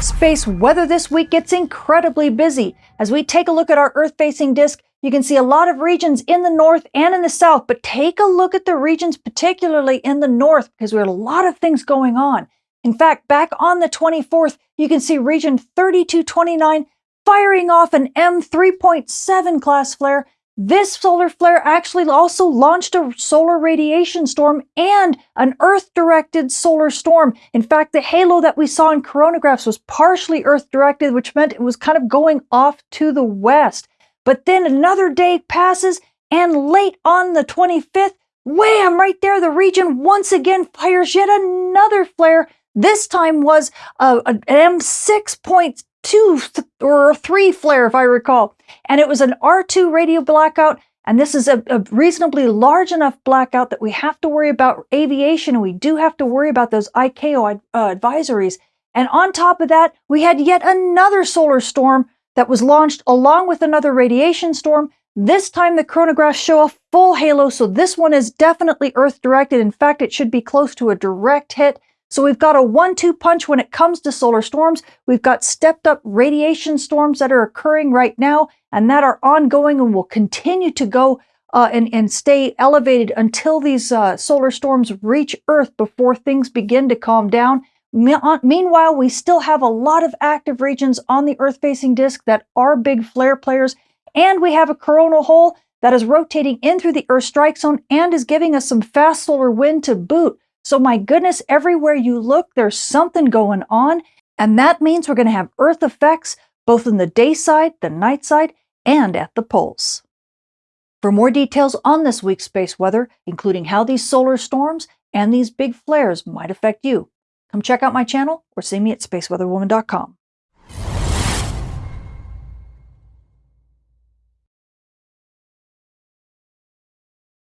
Space weather this week gets incredibly busy. As we take a look at our Earth facing disk, you can see a lot of regions in the north and in the south, but take a look at the regions particularly in the north because we have a lot of things going on. In fact, back on the 24th, you can see region 3229 firing off an M3.7 class flare this solar flare actually also launched a solar radiation storm and an Earth-directed solar storm. In fact, the halo that we saw in coronagraphs was partially Earth-directed, which meant it was kind of going off to the west. But then another day passes, and late on the 25th, wham, right there, the region once again fires yet another flare. This time was uh, an M6.2 two or three flare, if I recall. And it was an R2 radio blackout. And this is a, a, reasonably large enough blackout that we have to worry about aviation and we do have to worry about those ICAO uh, advisories. And on top of that, we had yet another solar storm that was launched along with another radiation storm. This time the coronagraphs show a full halo, so this one is definitely Earth directed. In fact, it should be close to a direct hit. So we've got a one-two punch when it comes to solar storms. We've got stepped up radiation storms that are occurring right now and that are ongoing and will continue to go uh, and, and stay elevated until these uh, solar storms reach Earth before things begin to calm down. Uh, meanwhile, we still have a lot of active regions on the Earth-facing disk that are big flare players, and we have a coronal hole that is rotating in through the Earth strike zone and is giving us some fast solar wind to boot. So my goodness, everywhere you look, there's something going on. And that means we're going to have Earth effects both in the day side, the night side, and at the poles. For more details on this week's space weather, including how these solar storms and these big flares might affect you, come check out my channel or see me at spaceweatherwoman.com.